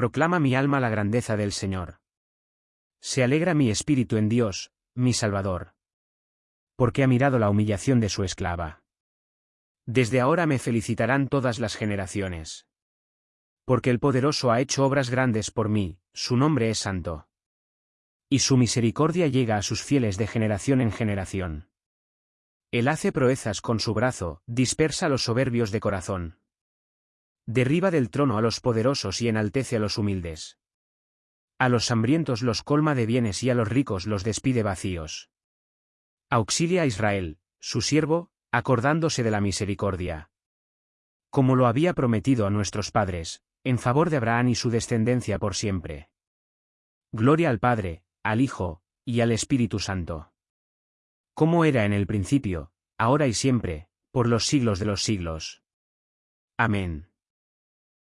Proclama mi alma la grandeza del Señor. Se alegra mi espíritu en Dios, mi Salvador. Porque ha mirado la humillación de su esclava. Desde ahora me felicitarán todas las generaciones. Porque el poderoso ha hecho obras grandes por mí, su nombre es santo. Y su misericordia llega a sus fieles de generación en generación. Él hace proezas con su brazo, dispersa los soberbios de corazón. Derriba del trono a los poderosos y enaltece a los humildes. A los hambrientos los colma de bienes y a los ricos los despide vacíos. Auxilia a Israel, su siervo, acordándose de la misericordia. Como lo había prometido a nuestros padres, en favor de Abraham y su descendencia por siempre. Gloria al Padre, al Hijo, y al Espíritu Santo. Como era en el principio, ahora y siempre, por los siglos de los siglos. Amén.